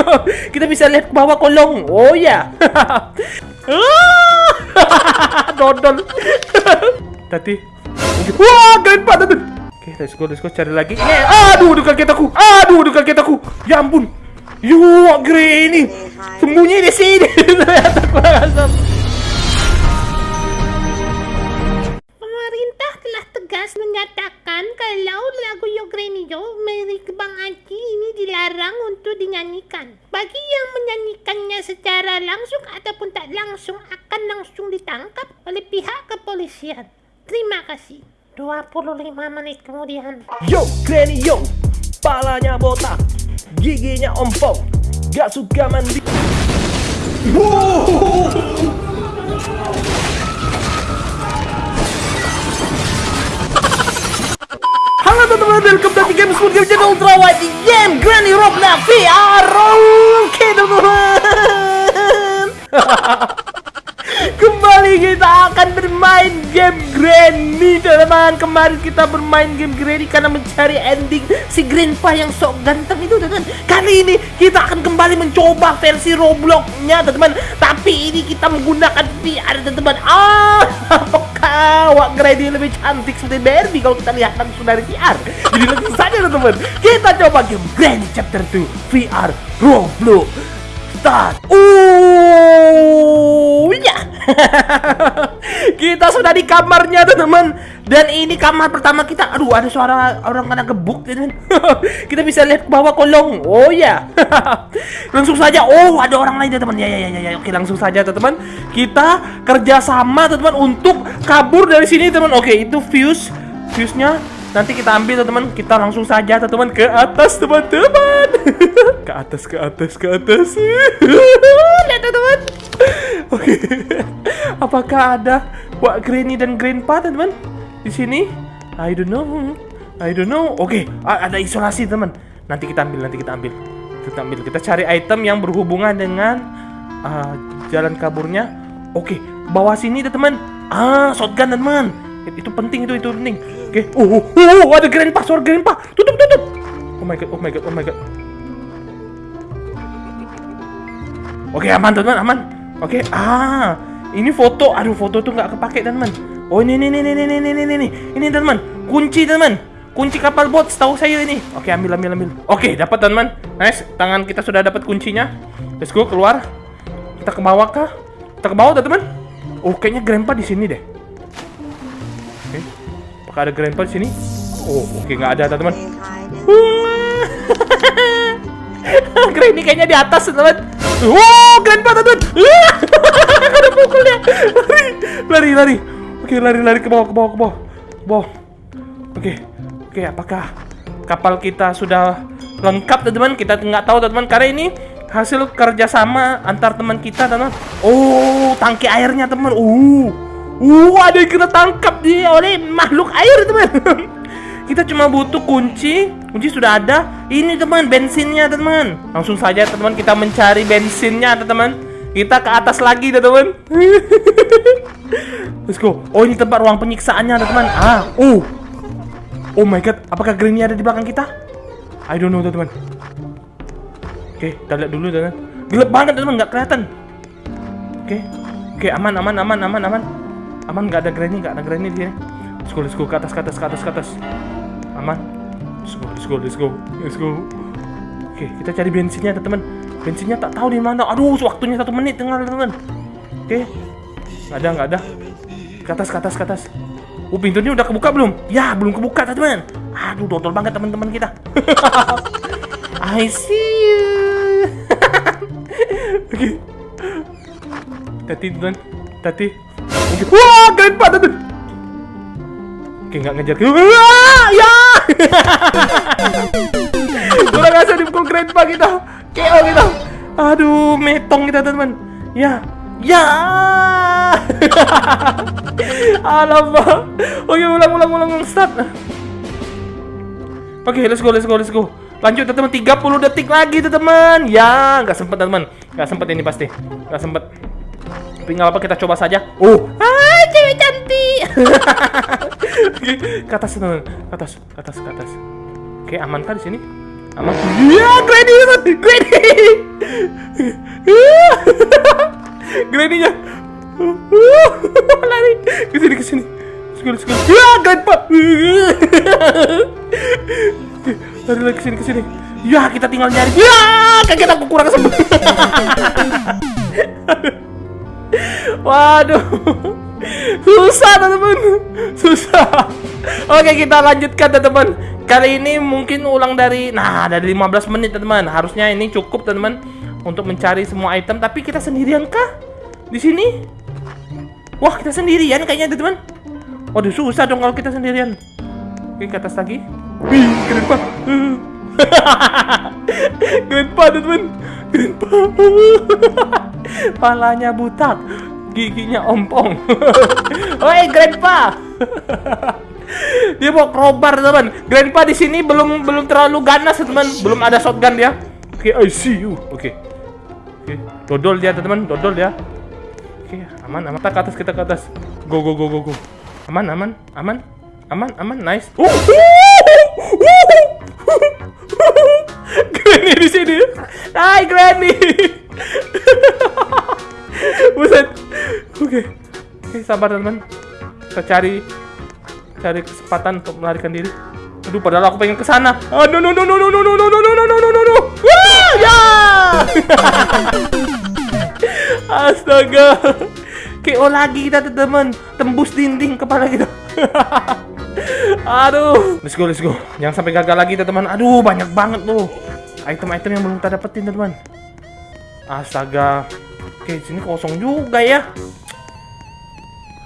kita bisa lihat ke bawah kolong. Oh ya. Dodol. Tadi. Wah, grandpa tadi. Oke, let's go, let's go cari lagi. Eh, aduh, dekat kitaku. Aduh, dekat kitaku. Ya ampun. Yuk, Granny. Sembunyi di sini. Ternyata kurang. Telah tegas menyatakan kalau lagu Yo Granny Yo milik Bang Aki ini dilarang untuk dinyanyikan. Bagi yang menyanyikannya secara langsung ataupun tak langsung akan langsung ditangkap oleh pihak kepolisian. Terima kasih. 25 menit kemudian. Yo, Granny yo. Palanya botak. Giginya ompong. Gak suka mandi. Halo teman-teman, welcome back to Game School Game Channel Ultra Wide di game Granny Roblox VR Oke teman-teman. Kembali kita akan bermain game Granny teman-teman. Kemarin kita bermain game Granny karena mencari ending si Grandpa yang sok ganteng itu teman-teman. Kali ini kita akan kembali mencoba versi Robloxnya teman-teman. Tapi ini kita menggunakan VR teman-teman. Ah, apakah Wak Granny lebih cantik seperti Barbie kalau kita lihat langsung dari VR Jadi langsung saja teman-teman. Kita coba game Granny Chapter 2 VR Roblox. Start. Oh ya Kita sudah di kamarnya teman-teman. Dan ini kamar pertama kita. Aduh ada suara orang kena gebuk teman Kita bisa lihat ke bawah kolong. Oh ya Langsung saja. Oh ada orang lain teman ya, ya ya ya ya. Oke langsung saja teman-teman. Kita kerjasama teman-teman Untuk kabur dari sini teman Oke itu fuse. Fuse-nya Nanti kita ambil teman-teman, kita langsung saja teman-teman ke atas teman-teman. ke atas, ke atas, ke atas. Lihat teman-teman. Oke. Apakah ada Wak Granny dan Grandpa teman-teman di sini? I don't know. I don't know. Oke, a- ada isolasi teman. Nanti kita ambil, nanti kita ambil. Kita ambil. Kita cari item yang berhubungan dengan ah, jalan kaburnya. Oke, bawah sini teman. Ah, shotgun teman. Itu penting itu, itu penting. Oke. Oh, oh, oh, ada grandpa, suara grandpa. Tutup, tutup. Oh my god, oh my god, oh my god. Oke, aman teman, aman. Oke, ah, ini foto. Aduh, foto tuh nggak kepake teman. Oh ini, ini, ini, ini, ini, ini, ini, ini, teman. Kunci teman. Kunci kapal bot, setahu saya ini. Oke, ambil, ambil, ambil. Oke, dapat teman. Nice, tangan kita sudah dapat kuncinya. Let's go keluar. Kita ke bawah kah? Kita ke bawah, teman. Oh, kayaknya grandpa di sini deh. Oke. Apakah ada grandpa di sini? Oh, oke nggak ada, teman. Granny kayaknya di atas, teman. Wow, grandpa, teman. ada pukulnya. Lari, lari, lari. Oke, lari, lari ke bawah, ke bawah, ke bawah. Ke bawah. Oke, oke, apakah kapal kita sudah lengkap, teman-teman? Kita nggak tahu, teman-teman, karena ini hasil kerjasama antar teman kita, teman. Oh, tangki airnya, teman. Uh, uh, ada yang kena tangkap dia oleh makhluk air, teman. kita cuma butuh kunci, kunci sudah ada. Ini, teman, bensinnya, teman. Langsung saja, teman, kita mencari bensinnya, teman. Kita ke atas lagi, teman. Let's go. Oh, ini tempat ruang penyiksaannya, teman. Ah, oh. Oh my god, apakah Granny ada di belakang kita? I don't know, teman. Oke, kita lihat dulu, teman. Gelap banget, teman, nggak kelihatan. Oke, oke, aman, aman, aman, aman, aman. Aman, nggak ada Granny, nggak ada Granny di sini. Let's go, let's go, ke atas, ke atas, ke atas, ke atas. Aman. Let's go, let's go, let's go, let's go. Oke, kita cari bensinnya, teman. Bensinnya tak tahu di mana. Aduh, waktunya satu menit, tinggal, teman. Oke, nggak ada, nggak ada. Ke atas, ke atas, ke atas. Oh, pintunya udah kebuka belum? Ya, belum kebuka, teman. Aduh, dodol banget teman-teman kita. I see you. Oke. Tati, teman. Tati. Wah, grandpa, teman. Oke, nggak ngejar. Wah, ya. Kurang asal dipukul grandpa kita. KO kita. Aduh, metong kita, teman. Ya. Ya. Alamak. Oke, ulang ulang ulang ulang start. Oke, let's go, let's go, let's go. Lanjut teman-teman, 30 detik lagi teman. Ya, nggak sempet teman. Nggak sempet ini pasti. Nggak sempet. Tapi nggak apa kita coba saja. Uh, ah, cewek cantik. ke atas, ke atas, ke atas, ke atas. Oke, aman kan di sini? Aman. Iya, Granny, Granny. Granny-nya. Lari ke sini ke sini. Sekali sekali. Ya, Grandpa. Lari lagi ke sini ke sini. Ya, kita tinggal nyari. Ya, kaget aku kurang sempat. Waduh. Susah, teman-teman. Susah. Oke, kita lanjutkan, teman-teman. Kali ini mungkin ulang dari nah, dari 15 menit, teman-teman. Harusnya ini cukup, teman-teman, untuk mencari semua item, tapi kita sendirian kah? Di sini? Wah, kita sendirian kayaknya, teman-teman. Waduh, susah dong kalau kita sendirian. Oke, ke atas lagi. Wih, kenapa? Grandpa teman Grandpa Palanya butak Giginya ompong. Oi Grandpa. Dia mau crowbar teman. Grandpa di sini belum belum terlalu ganas teman. Belum ada shotgun dia. Oke okay, I see you. Oke. Okay. Oke okay. Dodol dia teman. Dodol dia. Oke okay, aman aman. Kita ke atas kita ke atas. Go go go go go. Aman aman aman. Aman aman nice. Oh, Granny di sini. Hai Granny. Sabar teman. Kita cari cari kesempatan untuk melarikan diri. Aduh, padahal aku pengen ke sana. Oh, no no no no no no no no no no no no no ya. Astaga. KO lagi kita teman, tembus dinding kepala kita. Aduh, let's go, let's go. Jangan sampai gagal lagi, teman. Aduh, banyak banget tuh item-item yang belum kita dapetin, teman. Astaga. Oke, sini kosong juga ya.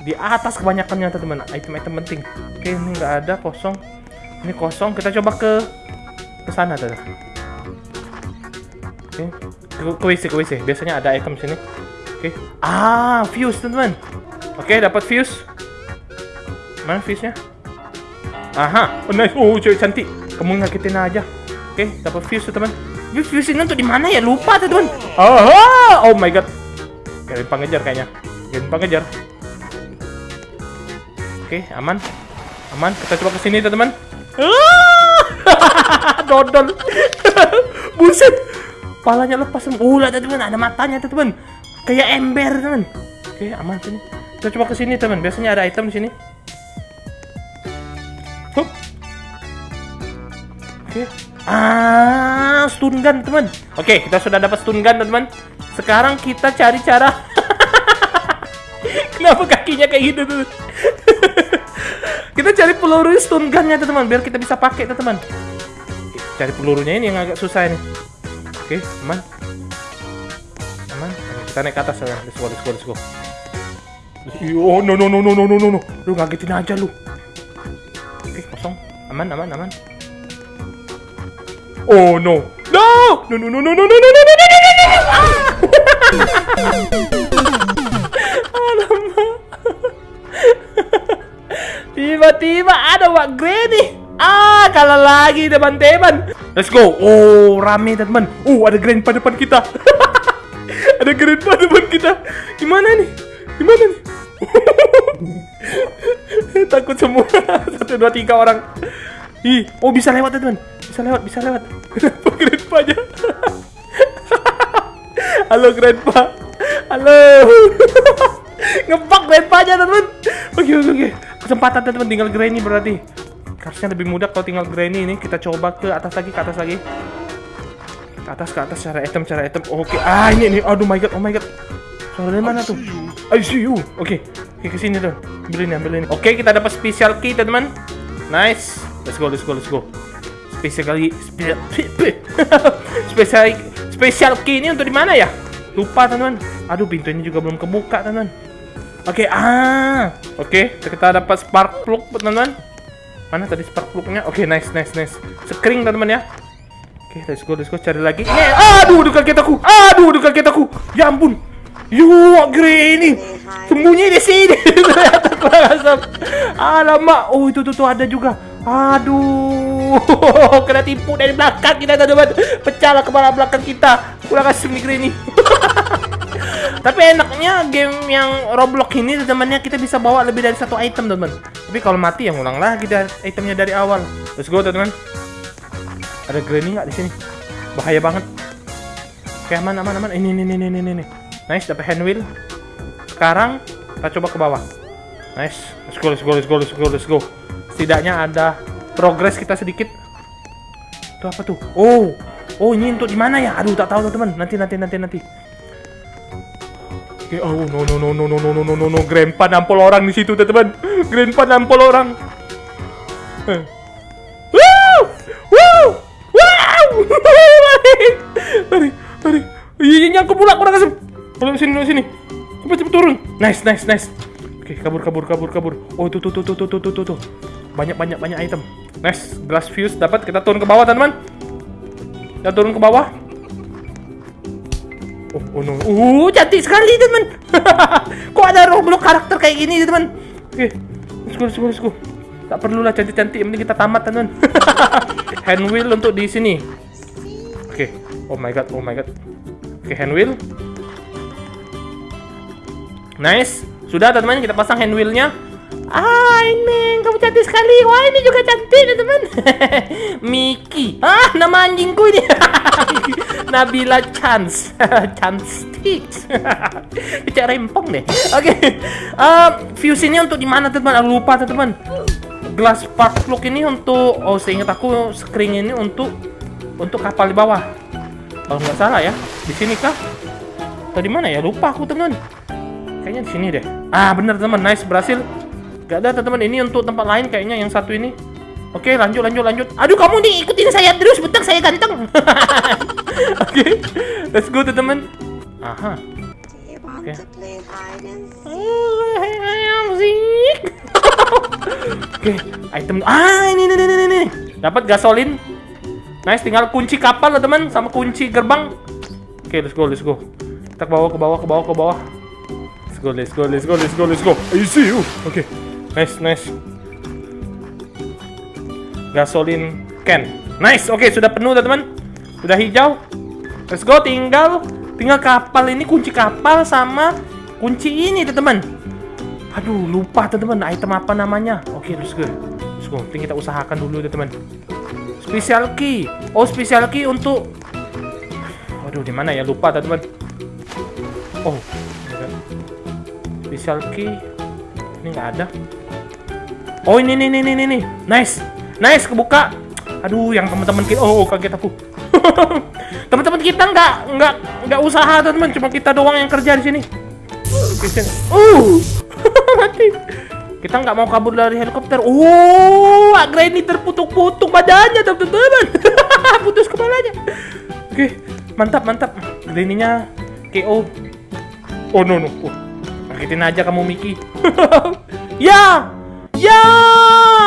Di atas kebanyakannya, teman. Item-item penting. Oke, ini nggak ada kosong. Ini kosong. Kita coba ke ke sana, teman. Oke, ke WC, ke. Biasanya ada item sini. Oke. Ah, fuse, teman. Oke, dapat fuse. Mana fuse-nya? Aha, oh nice. Oh, cewek cantik. Kamu ngagetin aja. Oke, dapat fuse teman. Fuse ini untuk di mana ya? Lupa tuh, teman. Aha! Oh my god. Kalian pengejar kayaknya. Kalian pengejar. Oke, aman. Aman. Kita coba ke sini, teman. Ah! Dodol. Buset. Palanya lepas. Uh, teman. Ada matanya, teman. Kayak ember, teman. Oke, aman sini. Kita coba ke sini, teman. Biasanya ada item di sini. Oke. Okay. Ah, stun gun, teman. Oke, kita sudah dapat stun gun, teman. Sekarang kita cari cara. Kenapa kakinya kayak gitu, teman? Kita cari peluru stun gunnya, teman, biar kita bisa pakai, teman. Cari pelurunya ini yang agak susah ini. Oke, aman. Aman. Kita naik ke atas ya. Let's go, let's go, let's go. Oh, no, no, no, no, no, no, no. Lu ngagetin aja lu kosong aman aman aman oh no no no no no no no no no no no no Tiba-tiba ada Wak Granny. Ah, kalah lagi teman-teman. Let's go. Oh, rame teman. Oh, ada Grandpa depan kita. ada Grandpa depan kita. Gimana nih? Gimana nih? Takut semua. Satu, dua, tiga orang. Ih, oh bisa lewat teman. Bisa lewat, bisa lewat. Kenapa Grandpa aja? Halo Grandpa. Halo. Ngebak Grandpa aja teman. Oke, oke, oke. Kesempatan teman tinggal Granny berarti. Harusnya lebih mudah kalau tinggal Granny ini. Kita coba ke atas lagi, ke atas lagi. Ke atas, ke atas cara item, cara item. Oke, ah ini, ini. Aduh my god, oh my god. Suara dari mana tuh? I see you. Oke, okay. oke ke sini tuh. Ambil ini, ambil ini. Oke, okay, kita dapat special key, teman-teman. Nice. Let's go, let's go, let's go. Special key, special, special, special key ini untuk di mana ya? Lupa, teman-teman. Aduh, pintu ini juga belum kebuka, teman-teman. Oke, okay, ah. Oke, okay, kita dapat spark plug, teman-teman. Mana tadi spark plugnya? Oke, okay, nice, nice, nice. Screen, teman-teman ya. Oke, okay, let's go, let's go cari lagi. Aduh, dekat aku. Aduh, dekat aku. Ya ampun. Yo, Granny. Sembunyi di sini. Alamak. Oh, itu tuh, tuh ada juga. Aduh. Kena tipu dari belakang kita, teman-teman. Pecahlah kepala belakang kita. Kurang asem nih Granny. Tapi enaknya game yang Roblox ini temannya kita bisa bawa lebih dari satu item, teman. Tapi kalau mati yang ulang lagi dari itemnya dari awal. Let's go, teman. Ada Granny nggak di sini? Bahaya banget. Oke, aman, aman, aman. Ini, ini, ini, ini, ini. Nice, dapat hand wheel. Sekarang kita coba ke bawah. Nice. Let's go, let's go, let's go, let's go, let's go. Setidaknya ada progres kita sedikit. Itu apa tuh? Oh, oh ini untuk di mana ya? Aduh, tak tahu teman. Nanti, nanti, nanti, nanti. Oke, oh no no no no no no no no no no Grandpa nampol orang di situ teman. Grandpa nampol orang. Eh. Wow! Wow! Wow! lari, lari. Iya, nyangkut pula kurang asem. Kalau sini, sini. Cepat, cepat turun. Nice, nice, nice. Oke, kabur, kabur, kabur, kabur. Oh, tuh, tuh, tuh, tuh, tuh, tuh, tuh, tuh. Banyak, banyak, banyak item. Nice, glass fuse dapat. Kita turun ke bawah, teman-teman. Kita turun ke bawah. Oh, oh no. Uh, cantik sekali, teman. Kok ada Roblox karakter kayak gini, teman? Oke, let's go, let's go, let's go. Tak perlulah cantik-cantik, penting kita tamat, teman. hand wheel untuk di sini. Oke. Oh my god, oh my god. Oke, hand wheel. Nice. Sudah, teman-teman, kita pasang hand wheelnya. Ah, ini kamu cantik sekali. Wah, ini juga cantik, teman. Miki. Ah, nama anjingku ini. Nabila Chance. Chance Sticks. Cek rempong deh. Oke. Um, fuse ini untuk di mana, teman? Aku lupa, teman. Glass spark plug ini untuk oh, seingat aku screen ini untuk untuk kapal di bawah. Kalau nggak salah ya. Di sini kah? Atau di mana ya? Lupa aku, teman. Kayaknya di sini deh. Ah, bener teman. Nice, berhasil. Gak ada teman-teman. Ini untuk tempat lain kayaknya yang satu ini. Oke, lanjut, lanjut, lanjut. Aduh, kamu nih ikutin saya terus. Betang saya ganteng. Oke, let's go teman. Aha. Want Okay. Oke, item. Ah, ini, ini, ini, ini. Dapat gasolin. Nice, tinggal kunci kapal lah teman, sama kunci gerbang. Oke, let's go, let's go. Kita ke bawah, ke bawah, ke bawah, ke bawah. Let's go, let's go, let's go, let's go, let's go. I see you. Oke, nice, nice. Gasolin can. Nice, oke, sudah penuh teman. Sudah hijau. Let's go, tinggal tinggal kapal ini kunci kapal sama kunci ini teman. Aduh, lupa teman-teman item apa namanya. Oke, let's go. Let's go. Penting kita usahakan dulu teman. Special key. Oh, special key untuk Waduh, di mana ya? Lupa teman. Oh. Special key. Ini nggak ada. Oh, ini nih nih nih nih. Nice. Nice kebuka. Aduh, yang teman-teman kita. Oh, kaget aku. teman-teman kita nggak nggak nggak usaha teman, cuma kita doang yang kerja di sini. Sini. Uh. Mati. Kita nggak mau kabur dari helikopter. Oh, Agra ini terputuk-putuk badannya, teman-teman. Putus kepalanya. Oke, mantap, mantap. Granny-nya KO. Oh, no, no. Oh, sakitin aja kamu, Miki. ya! Ya!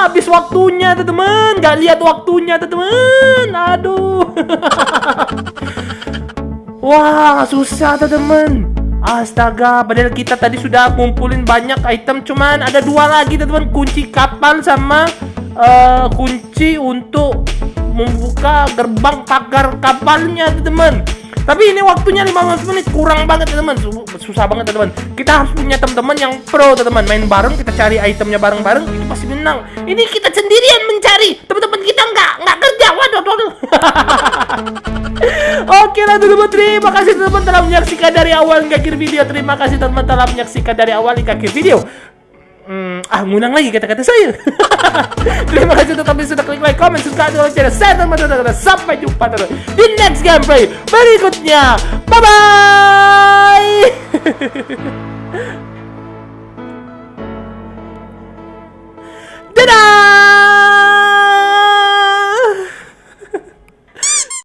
Habis waktunya, teman-teman. Nggak lihat waktunya, teman-teman. Aduh. Wah, susah, teman-teman. Astaga, padahal kita tadi sudah ngumpulin banyak item, cuman ada dua lagi teman-teman, kunci kapal sama eh, kunci untuk membuka gerbang pagar kapalnya teman-teman. Tapi ini waktunya 15 menit kurang banget teman-teman, susah banget teman-teman. Kita harus punya teman-teman yang pro teman-teman, main bareng, kita cari itemnya bareng-bareng, itu pasti menang. Ini kita sendirian mencari, teman-teman kita nggak nggak kerja, waduh, waduh. Oke lah teman-teman Terima kasih teman-teman telah menyaksikan dari awal hingga akhir video Terima kasih teman-teman telah menyaksikan dari awal hingga akhir video Hmm, ah, ngulang lagi kata-kata saya. Terima kasih untuk kalian sudah klik like, comment, subscribe, dan share. Saya teman teman Sampai jumpa terus di next gameplay berikutnya. Bye bye. Dadah.